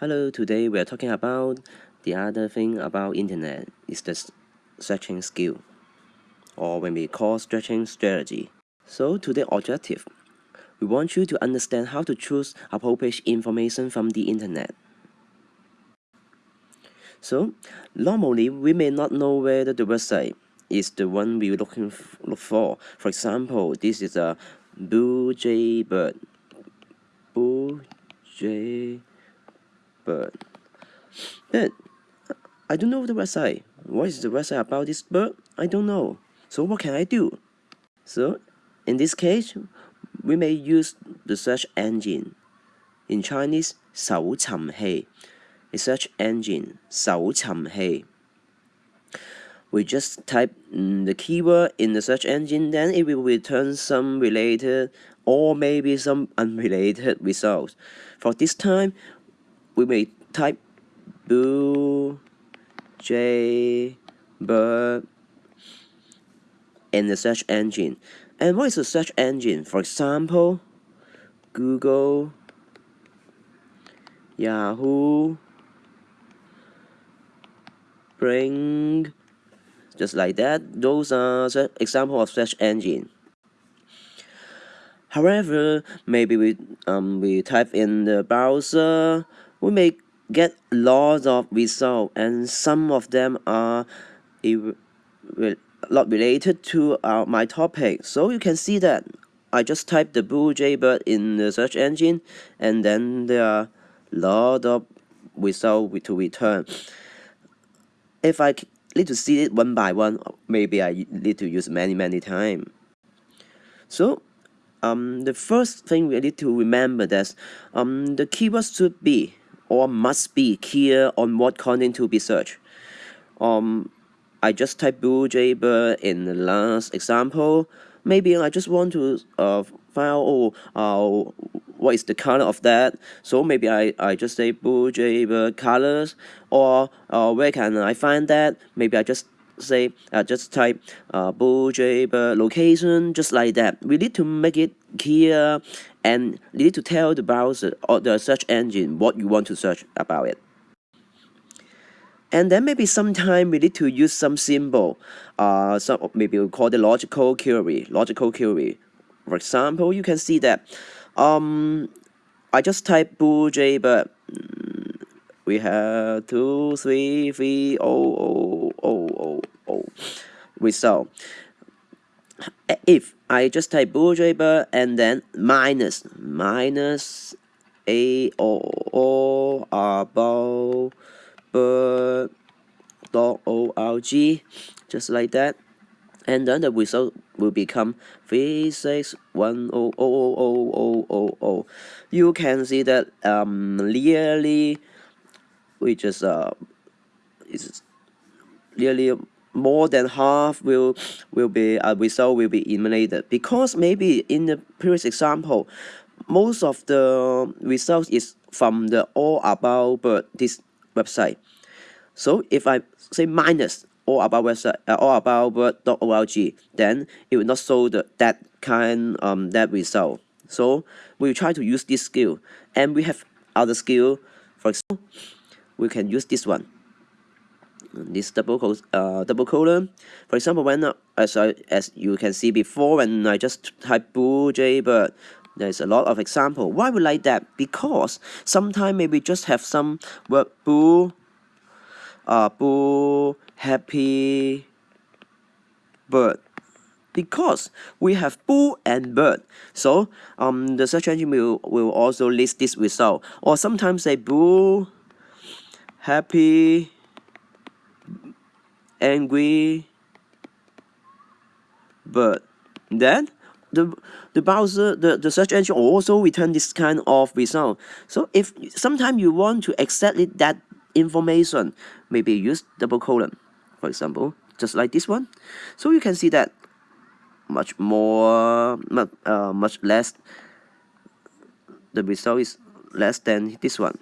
Hello, today we are talking about the other thing about internet is the searching skill or when we call searching strategy. So today objective, we want you to understand how to choose appropriate information from the internet. So normally we may not know whether the website is the one we're looking look for. For example, this is a Blue Jay Bird. Blue Jay bird. But I don't know the website. What is the website about this bird? I don't know. So what can I do? So in this case, we may use the search engine. In Chinese, 搜寻器 a search engine, 搜寻器 we just type the keyword in the search engine, then it will return some related or maybe some unrelated results. For this time, we may type blue jay in the search engine. And what is a search engine? For example, Google, Yahoo, Bing, just like that. Those are example of search engine. However, maybe we um we type in the browser we may get lots of results and some of them are not related to our, my topic. So you can see that I just typed the blue jaybird in the search engine and then there are lot of results to return. If I need to see it one by one, maybe I need to use many, many times. So um, the first thing we need to remember that um, the keywords should be or must be clear on what content to be searched. Um, I just type blue jaybird in the last example. Maybe I just want to uh, find out oh, uh, what is the color of that. So maybe I, I just say blue jaybird colors or uh, where can I find that? Maybe I just say uh, just type uh, location just like that. We need to make it clear and you need to tell the browser or the search engine what you want to search about it. And then maybe sometime we need to use some symbol, uh, some maybe we call the logical query, logical query. For example, you can see that um, I just type mm, we have two, three, three, oh, oh, oh, oh result if I just type bourgeois and then minus minus a about bird dot org just like that and then the result will become 361000000. You can see that um, nearly we just uh, is nearly more than half will will be a uh, result will be eliminated. Because maybe in the previous example most of the results is from the all about this website. So if i say minus all about website uh, all about bird.org then it will not show the that kind um that result. So we try to use this skill. And we have other skill. For example we can use this one this double uh, double colon. For example, when uh, as I, as you can see before, when I just type blue jaybird, there's a lot of example. Why we like that? Because sometimes maybe just have some word boo, uh, boo, happy, bird. Because we have boo and bird, so um the search engine will will also list this result. Or sometimes say boo, happy, angry but then the the browser the, the search engine also return this kind of result. So if sometimes you want to exactly that information maybe use double colon for example just like this one. So you can see that much more much, uh, much less the result is less than this one.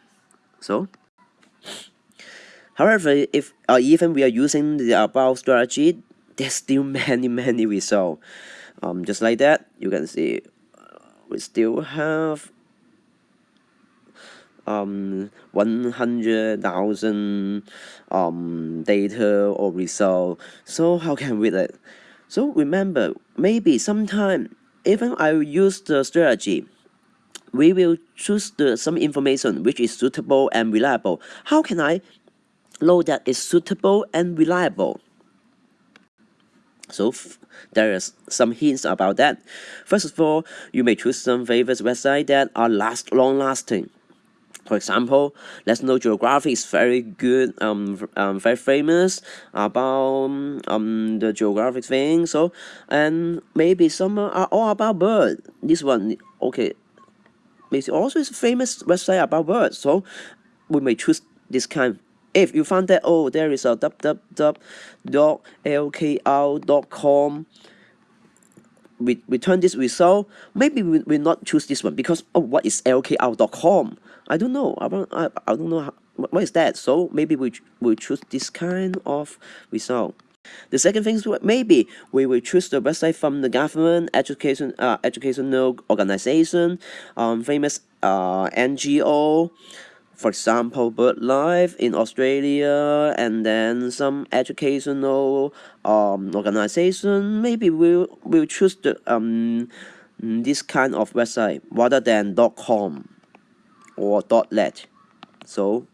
So However, if uh, even we are using the above strategy, there's still many, many results. Um, just like that, you can see uh, we still have um, 100,000 um, data or result. So how can we it? So remember, maybe sometime even I use the strategy, we will choose the, some information which is suitable and reliable. How can I know that is suitable and reliable? So there is some hints about that. First of all, you may choose some favorite websites that are last long lasting. For example, National Geographic is very good, um, um, very famous about um the geographic thing. So, and maybe some are all about bird. This one, okay, maybe also is a famous website about birds. So, we may choose this kind. If you find that oh there is a www.lkr.com we return this result, maybe we will not choose this one because oh what is lkr.com? I don't know. I don't, I, I don't know how, what is that. So maybe we will choose this kind of result. The second thing is maybe we will choose the website from the government, education, uh, educational organization, um, famous uh, NGO, for example, BirdLife in Australia, and then some educational um, organization. Maybe we'll, we'll choose the, um, this kind of website rather than dot .com or dot .net. So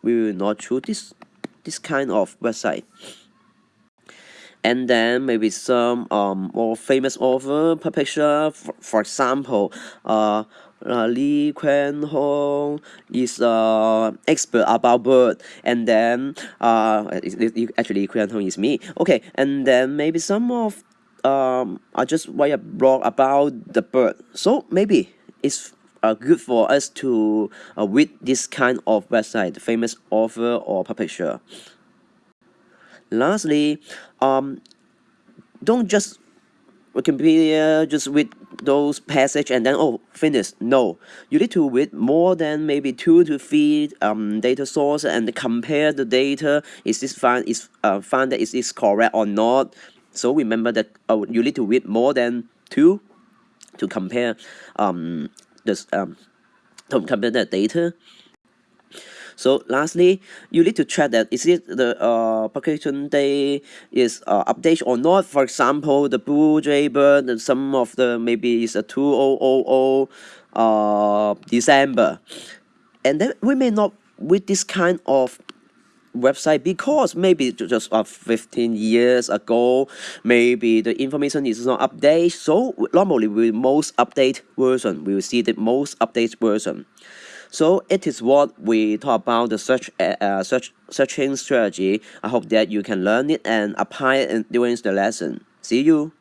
we will not choose this, this kind of website and then maybe some um, more famous author publisher for, for example uh, uh, Lee Kwan Hong is uh, expert about bird. And then uh, actually Lee Kwan Hong is me. Okay and then maybe some of um, I just write a blog about the bird. So maybe it's uh, good for us to uh, read this kind of website famous author or publisher. Lastly, um, don't just Wikipedia just read those passage and then oh finish. No, you need to read more than maybe two to three um, data source and compare the data. Is this find is uh, find that is this correct or not? So remember that oh, you need to read more than two to compare um this um to compare the data. So lastly, you need to check that is it the uh, publication day is uh, updated or not. For example, the Blue Jaybird, some of the maybe is a 2000 uh, December. And then we may not with this kind of website because maybe just uh, 15 years ago maybe the information is not updated so normally we most update version we will see the most updated version so it is what we talk about the search uh, uh, search searching strategy. I hope that you can learn it and apply it during the lesson. See you.